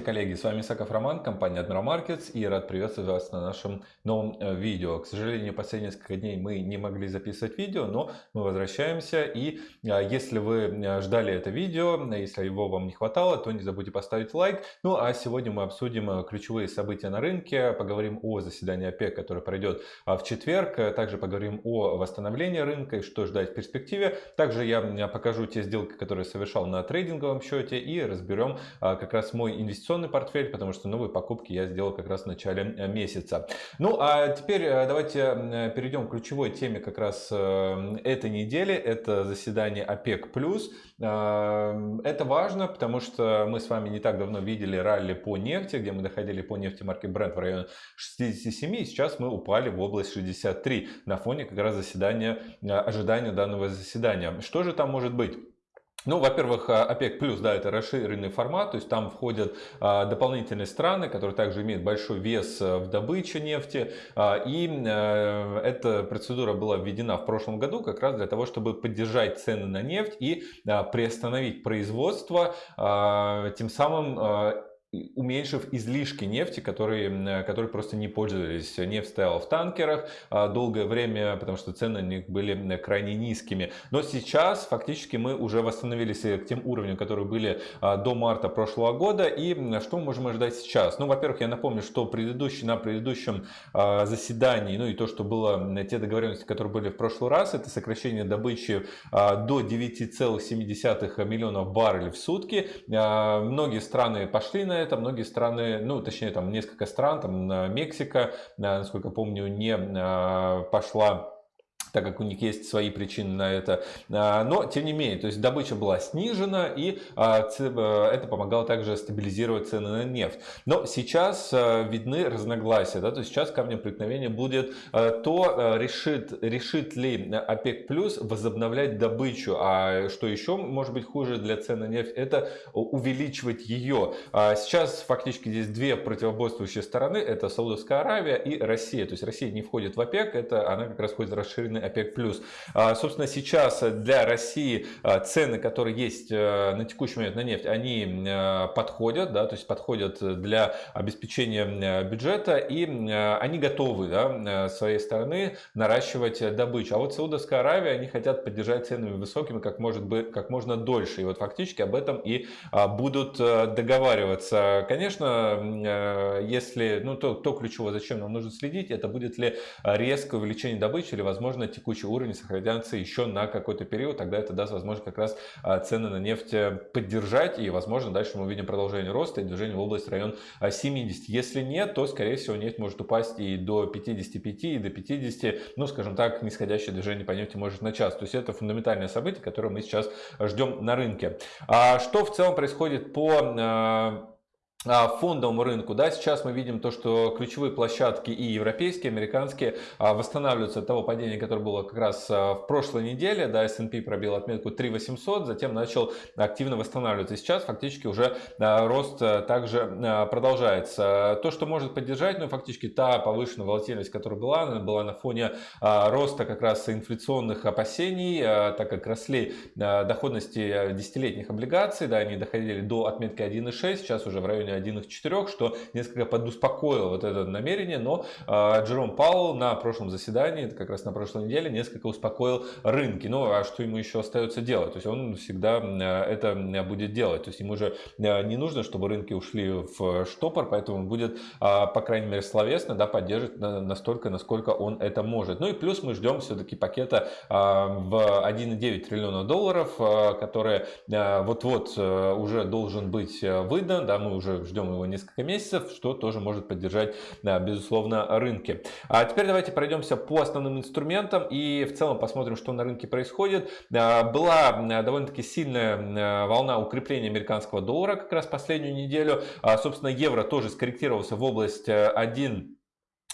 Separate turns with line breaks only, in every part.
Здравствуйте, коллеги! С вами Исаков Роман, компания Admiral Markets и рад приветствовать вас на нашем новом э, видео. К сожалению, последние несколько дней мы не могли записывать видео, но мы возвращаемся. И э, если вы э, ждали это видео, если его вам не хватало, то не забудьте поставить лайк. Ну а сегодня мы обсудим ключевые события на рынке, поговорим о заседании ОПЕК, которое пройдет в четверг, также поговорим о восстановлении рынка и что ждать в перспективе. Также я покажу те сделки, которые совершал на трейдинговом счете и разберем как раз мой инвестиционный портфель, потому что новые покупки я сделал как раз в начале э, месяца. Ну а теперь э, давайте перейдем к ключевой теме как раз э, этой недели. Это заседание ОПЕК+. Это важно, потому что мы с вами не так давно видели ралли по нефти, где мы доходили по нефти марки Brent в районе 67, и сейчас мы упали в область 63 на фоне как раз заседания, ожидания данного заседания. Что же там может быть? Ну, во-первых, а, ОПЕК плюс, да, это расширенный формат, то есть там входят а, дополнительные страны, которые также имеют большой вес а, в добыче нефти. А, и а, эта процедура была введена в прошлом году как раз для того, чтобы поддержать цены на нефть и приостановить производство, тем самым уменьшив излишки нефти, которые, которые просто не пользовались. Нефть стояла в танкерах а, долгое время, потому что цены на них были крайне низкими. Но сейчас фактически мы уже восстановились к тем уровням, которые были а, до марта прошлого года. И что мы можем ожидать сейчас? Ну, во-первых, я напомню, что предыдущий, на предыдущем а, заседании, ну и то, что было, те договоренности, которые были в прошлый раз, это сокращение добычи до 9,7 миллионов баррелей в сутки. Многие страны пошли на это многие страны, ну точнее там несколько стран, там Мексика, насколько помню, не а, пошла так как у них есть свои причины на это. А, но, тем не менее, то есть добыча была снижена, и а, э, это помогало также стабилизировать цены на нефть. Но сейчас а, видны разногласия, да, то есть сейчас камнем преткновения будет то, решит, решит ли ОПЕК плюс возобновлять добычу, а что еще может быть хуже для цен на нефть, это увеличивать ее. Сейчас фактически здесь две противоборствующие стороны, это Саудовская Аравия и Россия, то есть Россия не входит в ОПЕК, это она как раз входит в расширенный страны ОПЕК+. А, собственно, сейчас для России а, цены, которые есть э, на текущий момент на нефть, они э, подходят, да, то есть подходят для обеспечения э, бюджета, и они готовы да, своей стороны наращивать добычу. А вот Саудовская Аравия, они хотят поддержать ценами высокими как, может быть, как можно дольше. И вот фактически об этом и а, будут договариваться. Конечно, если, ну, то, то ключевое, зачем нам нужно следить, это будет ли резкое увеличение добычи или, возможно, текущий уровень сохранятся еще на какой-то период, тогда это даст возможность как раз а, цены на нефть э, поддержать и возможно дальше мы увидим продолжение роста и движение в область район 70. Если нет, то скорее всего нефть может упасть и до 55, и до 50, ну скажем так, нисходящее движение по нефти может начаться. То есть это фундаментальное событие, которое мы сейчас ждем на рынке. А что в целом происходит по а, а, фондовому рынку. Да, сейчас мы видим то, что ключевые площадки и европейские, и американские а, восстанавливаются от того падения, которое было как раз а, в прошлой неделе. Да, S&P пробил отметку 3800, затем начал активно восстанавливаться. Сейчас фактически уже рост также продолжается. То, что может поддержать, ну фактически та повышенная волатильность, которая была, она была на фоне роста как раз инфляционных опасений, так как росли доходности десятилетних облигаций, да, они доходили до отметки 1,6, сейчас уже в районе районе 1,4, что несколько подуспокоило вот это намерение, но э, Джером Паул на прошлом заседании, как раз на прошлой неделе, несколько успокоил рынки. Ну, а что ему еще остается делать? То есть он всегда это будет делать. То есть ему же не нужно, чтобы рынки ушли в штопор, поэтому он будет, по крайней мере, словесно да, поддерживать настолько, насколько он это может. Ну и плюс мы ждем все-таки пакета в 1,9 триллиона долларов, который вот-вот уже должен быть выдан. Да, мы уже ждем его несколько месяцев, что тоже может поддержать, безусловно, рынки. А теперь давайте пройдемся по основным инструментам и в целом посмотрим, что на рынке происходит. А, была довольно-таки сильная волна укрепления американского доллара как раз последнюю неделю. А, собственно, евро тоже скорректировался в область 1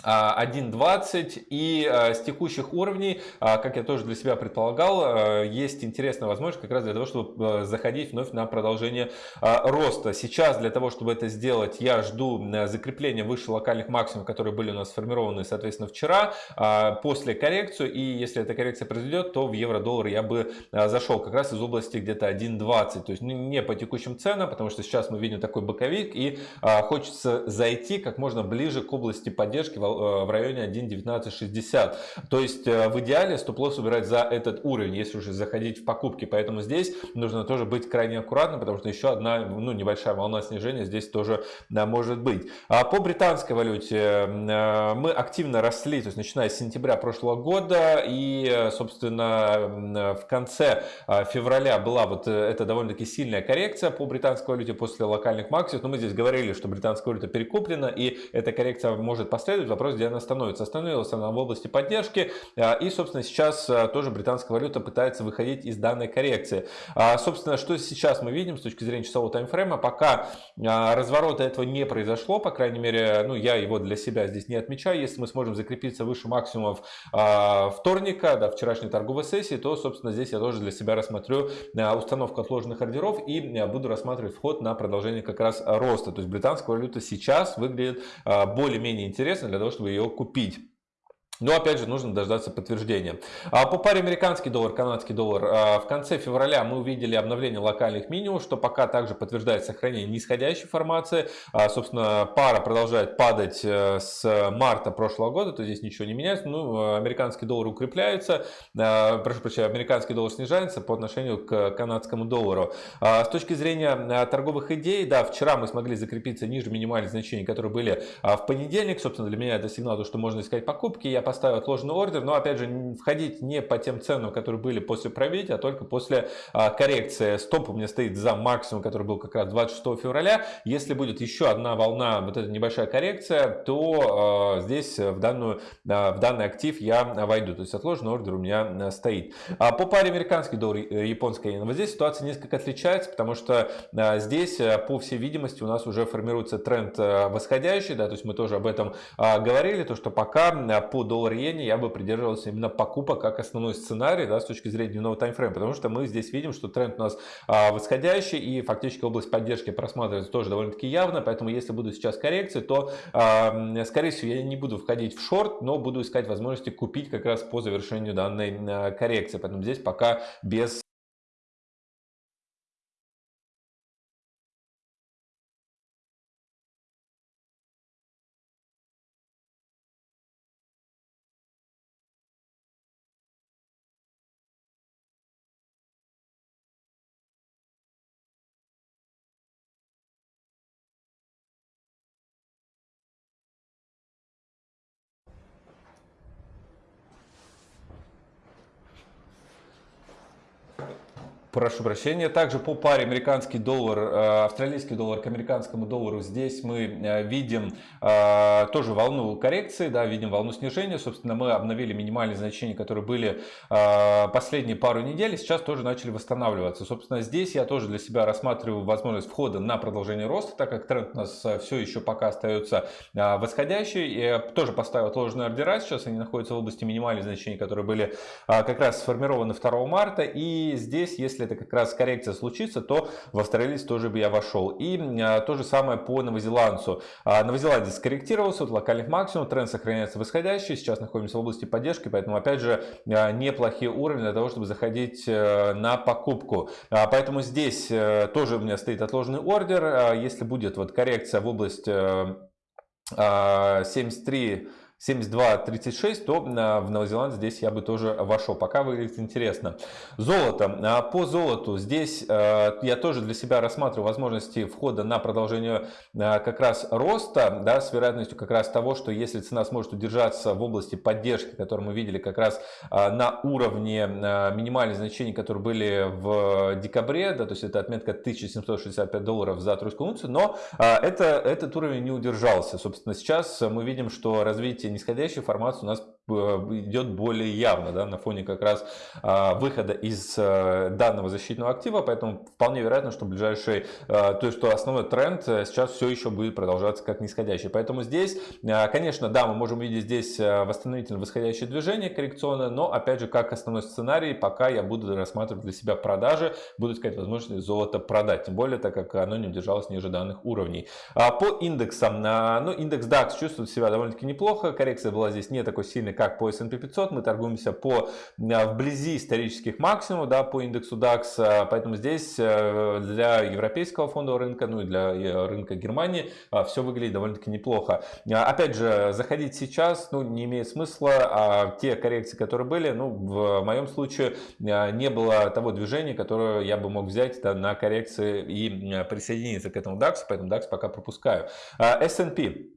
1.20 и а, с текущих уровней, а, как я тоже для себя предполагал, а, есть интересная возможность как раз для того, чтобы заходить вновь на продолжение роста. Сейчас для того, чтобы это сделать, я жду закрепления выше локальных максимумов, которые были у нас сформированы, соответственно, вчера, после коррекцию. И если эта коррекция произойдет, то в евро-доллар я бы зашел как раз из области где-то 1.20. То есть не по текущим ценам, потому что сейчас мы видим такой боковик и хочется зайти как можно ближе к области поддержки Э, в районе 1.1960. То есть э, в идеале стоп-лосс убирать за этот уровень, если уже заходить в покупки. Поэтому здесь нужно тоже быть крайне аккуратным, потому что еще одна ну, небольшая волна снижения здесь тоже да, может быть. А по британской валюте э, мы активно росли, то есть начиная с сентября прошлого года и, собственно, в конце февраля была вот эта довольно-таки сильная коррекция по британской валюте после локальных максимумов. Но мы здесь говорили, что британская валюта перекуплена и эта коррекция может последовать. Вопрос, где она становится. Остановилась она в области поддержки. А, и, собственно, сейчас а, тоже британская валюта пытается выходить из данной коррекции. А, собственно, что сейчас мы видим с точки зрения часового таймфрейма? Пока разворота этого не произошло, по крайней мере, ну, я его для себя здесь не отмечаю. Если мы сможем закрепиться выше максимумов вторника, да, вчерашней торговой сессии, то, собственно, здесь я тоже для себя рассмотрю установку отложенных ордеров и буду рассматривать вход на продолжение как раз роста. То есть британская валюта сейчас выглядит более-менее интересно для того, чтобы ее купить. Но опять же нужно дождаться подтверждения. А по паре американский доллар, канадский доллар а, в конце февраля мы увидели обновление локальных минимумов, что пока также подтверждает сохранение нисходящей формации. А, собственно, пара продолжает падать э, с марта прошлого года, то здесь ничего не меняется. Ну, американский доллар укрепляется, прошу прощения, американский доллар снижается по отношению к канадскому доллару. С точки зрения торговых идей, да, вчера мы смогли закрепиться ниже минимальных значений, которые были в понедельник. Собственно, для меня это сигнал, что можно искать покупки. Я поставил отложенный ордер, но опять же входить не по тем ценам, которые были после пробития, а только после а, коррекции. Стоп у меня стоит за максимум, который был как раз 26 февраля. Если будет еще одна волна, вот эта небольшая коррекция, то а, здесь в, данную, а, в данный актив я войду. То есть отложенный ордер у меня стоит. А по паре американский доллар, э, японская иена, вот здесь ситуация несколько отличается, потому что здесь, э, по всей видимости, у нас уже формируется тренд э, восходящий, да, то есть мы тоже об этом говорили, то что пока по доллар-иене я бы придерживался именно покупок как основной сценарий да, с точки зрения дневного таймфрейма, потому что мы здесь видим, что тренд у нас а, восходящий и фактически область поддержки просматривается тоже довольно-таки явно, поэтому если будут сейчас коррекции, то скорее всего я не буду входить в шорт, но буду искать возможности купить как раз по завершению данной а, коррекции, поэтому здесь пока без Прошу прощения. Также по паре американский доллар, э, австралийский доллар к американскому доллару здесь мы э, видим э, тоже волну коррекции, да, видим волну снижения. Собственно, мы обновили минимальные значения, которые были последние пару недель, сейчас тоже начали восстанавливаться. Собственно, здесь я тоже для себя рассматриваю возможность входа на продолжение роста, так как тренд у нас все еще пока остается восходящий. Я тоже поставил отложенные ордера, сейчас они находятся в области минимальных значений, которые были как раз сформированы 2 марта. И здесь, если это как раз коррекция случится, то в австралиец тоже бы я вошел. И а, то же самое по новозеландцу. А, Новозеландец скорректировался от локальных максимумов, тренд сохраняется восходящий, сейчас находимся в области поддержки, поэтому опять же а, неплохие уровни для того, чтобы заходить э, на покупку. Поэтому здесь э, тоже у меня стоит отложенный ордер, если будет вот коррекция в область 73 э, 72-36, то а, в Новозеландии здесь я бы тоже вошел. Пока выглядит интересно. Золото. А, по золоту здесь а, я тоже для себя рассматриваю возможности входа на продолжение как раз роста, да, с вероятностью как раз того, что если цена сможет удержаться в области поддержки, которую мы видели как раз на уровне минимальных значений, которые были в декабре, да, то есть это отметка 1765 долларов за тройскую унцию, но это, этот уровень не удержался. Собственно, сейчас мы видим, что развитие нисходящей формации у нас идет более явно да, на фоне как раз выхода из данного защитного актива, поэтому вполне вероятно, что ближайший, то есть что основной тренд сейчас все еще будет продолжаться как нисходящий. Поэтому здесь, конечно, да, мы можем видеть здесь восстановительное восходящее движение коррекционное, но опять же, как основной сценарий, пока я буду рассматривать для себя продажи, буду искать возможность золото продать, тем более, так как оно не удержалось ниже данных уровней. По индексам, ну, индекс DAX чувствует себя довольно-таки неплохо, коррекция была здесь не такой сильной, как по S&P 500, мы торгуемся по вблизи исторических максимумов, да, по индексу DAX, поэтому здесь э, для европейского фондового рынка, ну и для э, рынка Германии все выглядит довольно-таки неплохо. Опять же, заходить сейчас, ну, не имеет смысла, а те коррекции, которые были, ну, в моем случае не было того движения, которое я бы мог взять да, на коррекции и присоединиться к этому DAX, поэтому DAX пока пропускаю. S&P а,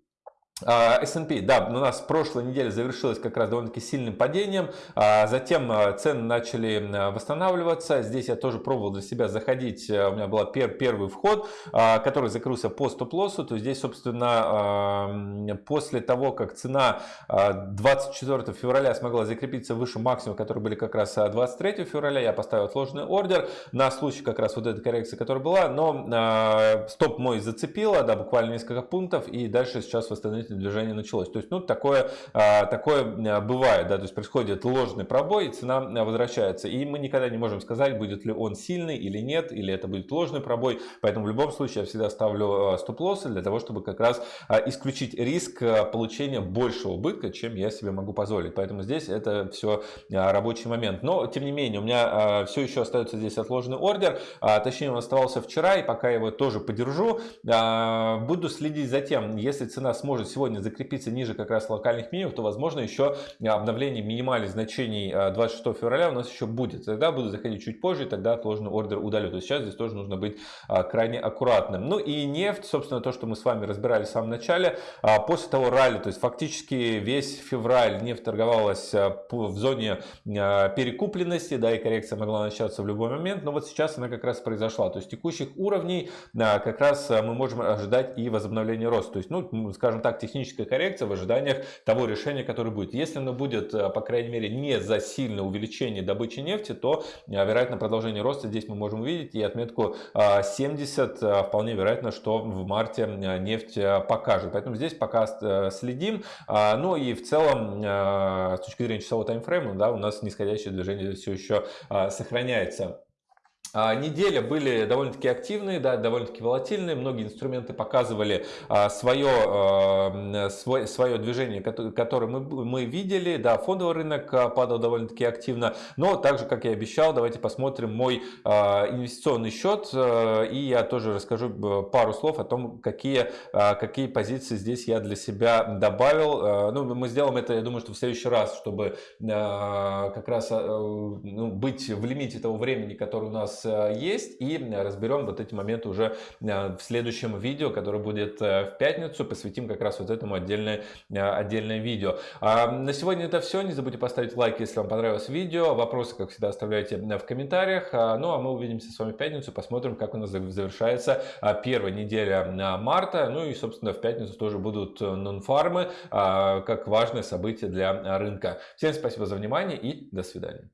S&P, да, у нас прошлой неделе завершилась как раз довольно-таки сильным падением, а, затем а, цены начали восстанавливаться, здесь я тоже пробовал для себя заходить, у меня был первый вход, который закрылся по стоп-лоссу, то здесь, собственно, после того, как цена 24 февраля смогла закрепиться выше максимума, которые были как раз 23 февраля, я поставил отложенный ордер на случай как раз вот этой коррекции, которая была, но стоп мой зацепило, да, буквально несколько пунктов, и дальше сейчас восстановить движение началось. То есть, ну, такое, а, такое а, бывает, да, то есть происходит ложный пробой, и цена а, возвращается. И мы никогда не можем сказать, будет ли он сильный или нет, или это будет ложный пробой. Поэтому в любом случае я всегда ставлю стоп-лоссы для того, чтобы как раз исключить риск получения большего убытка, чем я себе могу позволить. Поэтому здесь это все рабочий момент. Но, тем не менее, у меня все еще остается здесь отложенный ордер. Точнее, он оставался вчера, и пока я его тоже подержу, буду следить за тем, если цена сможет сегодня сегодня закрепиться ниже как раз локальных минимумов, то возможно еще обновление минимальных значений 26 а, февраля у нас еще будет. Тогда буду заходить чуть позже, тогда отложенный ордер удалю. То есть сейчас здесь тоже нужно быть а, крайне аккуратным. Ну и нефть, собственно, то, что мы с вами разбирали в самом начале. А, после того ралли, то есть фактически весь февраль нефть торговалась в зоне перекупленности, да, и коррекция могла начаться в любой момент, но вот сейчас она как раз произошла. То есть текущих уровней как раз мы можем ожидать и возобновление роста. То есть, ну, скажем так, техническая коррекция в ожиданиях того решения, которое будет. Если оно будет, э, по крайней мере, не за сильное увеличение добычи нефти, то, э, вероятно, продолжение роста здесь мы можем увидеть. И отметку 70 э, вполне вероятно, что в марте нефть покажет. Поэтому здесь пока следим. Ну и в целом, с точки зрения часового таймфрейма, да, у нас нисходящее движение все еще сохраняется. А, Недели были довольно-таки активные, да, довольно-таки волатильные. Многие инструменты показывали а, свое, а, свое, движение, которое мы, мы видели. Да, фондовый рынок падал довольно-таки активно. Но также, как я обещал, давайте посмотрим мой инвестиционный счет. И я тоже расскажу пару слов о том, какие, какие позиции здесь я для себя добавил. Ну, мы сделаем это, я думаю, что в следующий раз, чтобы как раз ну, быть в лимите того времени, которое у нас Э, есть. И разберем вот эти моменты уже э, в следующем видео, которое будет э, в пятницу. Посвятим как раз вот этому отдельное, отдельное видео. А на сегодня это все. Не забудьте поставить лайк, если вам понравилось видео. Вопросы, как всегда, оставляйте в комментариях. А, ну, а мы увидимся с вами в пятницу. Посмотрим, как у нас завершается первая неделя марта. Ну и, собственно, в пятницу тоже будут нон-фармы, как важное событие для рынка. Всем спасибо за внимание и до свидания.